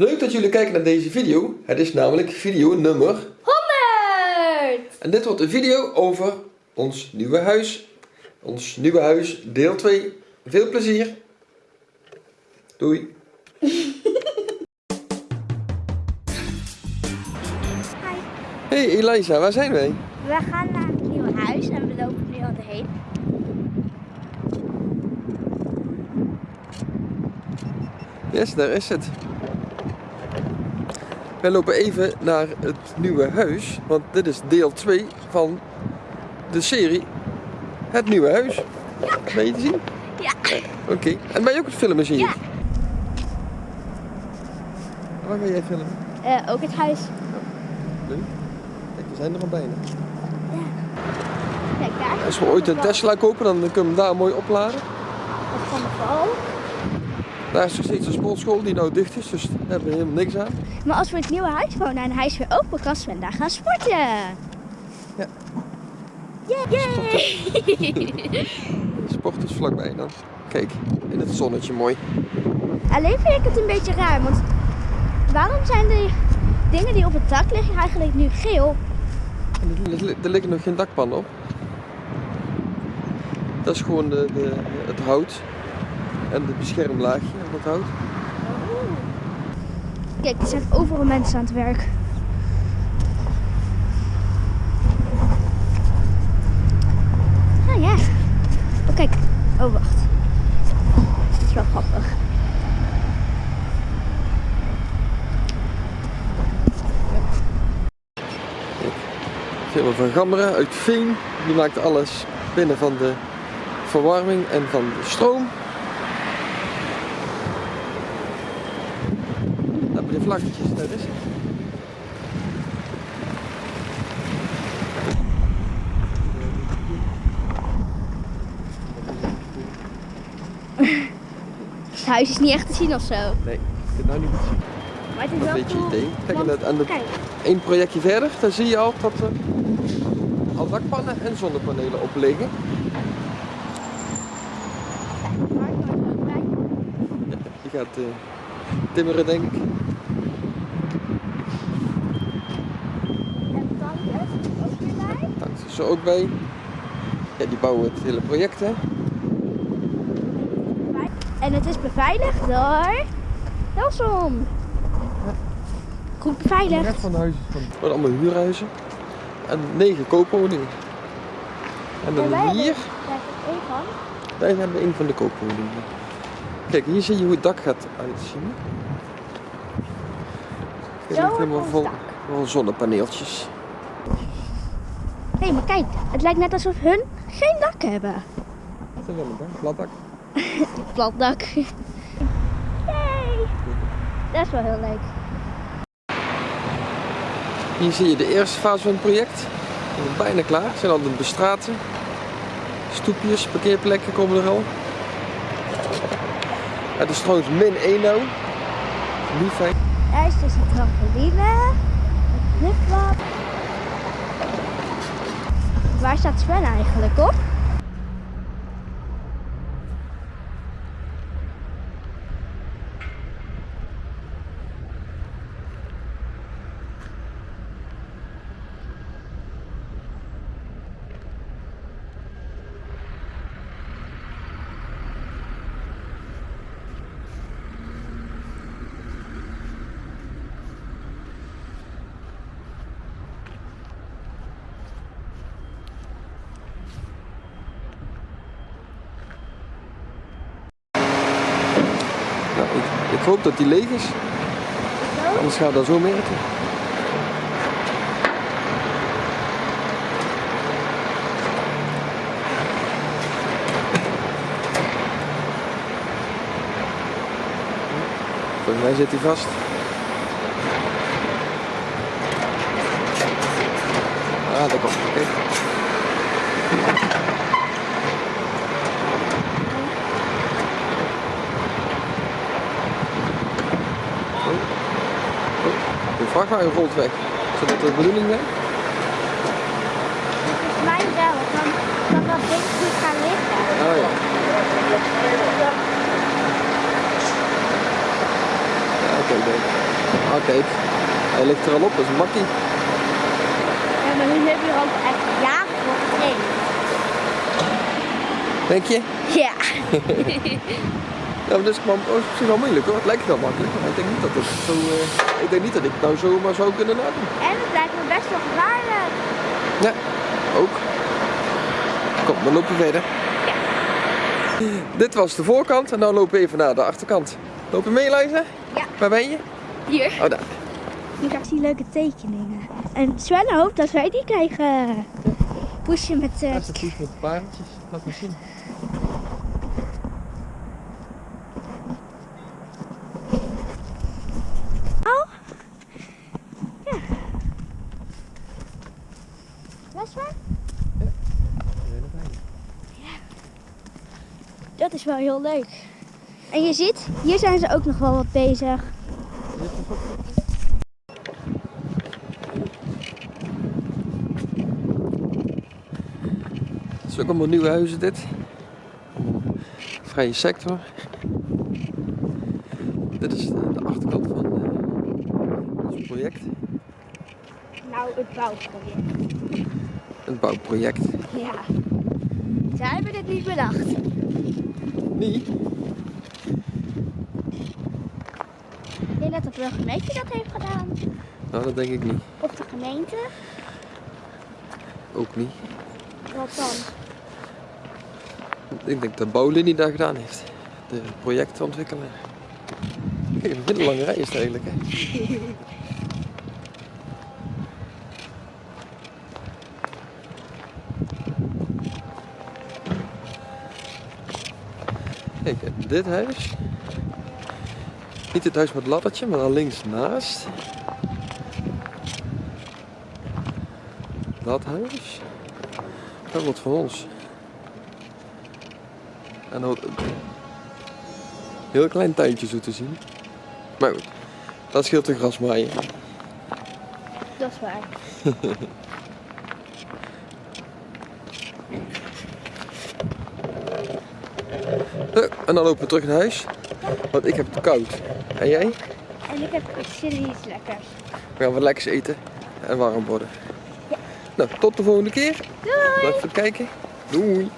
Leuk dat jullie kijken naar deze video. Het is namelijk video nummer 100! En dit wordt een video over ons nieuwe huis. Ons nieuwe huis, deel 2. Veel plezier. Doei. Hey Elisa, waar zijn wij? We gaan naar het nieuwe huis en we lopen nu al heen. Yes, daar is het. Wij lopen even naar het nieuwe huis, want dit is deel 2 van de serie Het Nieuwe Huis. Ben je te zien? Ja. Oké, en ben je ook het filmen zie ik? Ja. Waar ben jij filmen? Eh, ook het huis. Leuk. Kijk, we zijn er al bijna. Kijk daar. Als we ooit een Tesla kopen, dan kunnen we hem daar mooi opladen. Dat van de val. Daar is nog steeds een sportschool die nou dicht is, dus daar hebben we helemaal niks aan. Maar als we in het nieuwe huis wonen en hij is weer open, kan Sven daar gaan sporten. Ja. Yay! Sport is vlakbij dan. Kijk, in het zonnetje mooi. Alleen vind ik het een beetje raar, want waarom zijn de dingen die op het dak liggen eigenlijk nu geel? Er, er liggen nog geen dakpannen op. Dat is gewoon de, de, het hout en het beschermlaagje van het hout. Kijk, er zijn overal mensen aan het werk. Ah ja. Oh kijk. Oh wacht. Dat is wel grappig. Firma van Gammeren uit Veen. Die maakt alles binnen van de verwarming en van de stroom. Daar bij de vlaggetjes, daar is het. Het huis is niet echt te zien of zo. Nee, ik kan het nou niet zien. Maar het is Een wel beetje cool. idee. Kijk, want- en Kijk, één projectje verder, daar zie je al dat er al dakpannen en zonnepanelen op liggen. Die gaat eh, timmeren, denk ik. En tante ook weer bij. Is er ook bij. Ja, die bouwen het hele project, hè. En het is beveiligd door Nelson. Goed beveiligd. van de huizen van... Het worden allemaal huurhuizen. En negen koopwoningen. En dan En wij hier, hebben- Daar is één van. daar hebben we een van de koopwoningen. Kijk, hier zie je hoe het dak gaat uitzien. Het ligt helemaal vol, vol zonnepaneeltjes. Hé, hey, maar kijk. Het lijkt net alsof hun geen dak hebben. Dat is dak, plat dak. Plat dak. Yay! Dat is wel heel leuk. Hier zie je de eerste fase van het project. We zijn bijna klaar. We zijn al aan het bestraten. Stoepjes, parkeerplekken komen er al. Het is trouwens min 1 nou. Niet fijn. Daar is dus een trampoline. Een. Waar staat Sven eigenlijk op? Nou, ik, ik hoop dat die leeg is. Anders gaat dat zo merken. Volgens mij zit hij vast. Ah, daar komt hij. Kijk. De vrachtwagen rolt weg. Is dat de bedoeling zijn? Volgens mij wel. Dan kan dat ding goed gaan liggen. Oh ja. Ja, oké, leuk. Ah kijk, hij ligt er al op, dat is een makkie. Ja, maar nu heb je er ook echt jaren voor getraind. Denk je? Ja. Ja, maar dat is gewoon op zich wel moeilijk hoor. Het lijkt wel makkelijk, maar ik denk niet dat het zo... eh, ik denk niet dat ik het nou zomaar zou kunnen nadoen. En het lijkt me best wel gevaarlijk. Ja, ook. Kom, dan lopen we verder. Ja. Dit was de voorkant en dan lopen we even naar de achterkant. Loop je mee, Liza? Ja. Waar ben je? Hier. Oh, daar. Ik zie leuke tekeningen. En Sven hoopt dat wij die krijgen. Poesje met... eh, Daar staat iets met paardjes. Laat me zien. Ja? Dat is wel heel leuk. En je ziet, hier zijn ze ook nog wel wat bezig. Het is ook allemaal nieuwe huizen dit. Vrije sector. Dit is de, de achterkant van eh, ons project. Nou, het bouwproject. Een bouwproject. Ja. Zij hebben dit niet bedacht. Nee. Ik denk dat de burgemeester dat heeft gedaan. Nou, dat denk ik niet. Of de gemeente. Ook niet. Wat dan? Ik denk dat Bouwlinie daar gedaan heeft. De projectontwikkelaar. Kijk, een hele lange rij is het eigenlijk. Hè? Kijk, en dit huis. Niet het huis met het laddertje, maar dan links naast. Dat huis. Dat wordt van ons. En dan een heel klein tuintje zo te zien. Maar goed, dat scheelt de grasmaaien. Dat is waar. En dan lopen we terug naar huis. Want ik heb het koud. En jij? En ik heb iets lekkers. We gaan wat lekkers eten en warm worden. Nou, tot de volgende keer. Doei! Bedankt voor het kijken. Doei!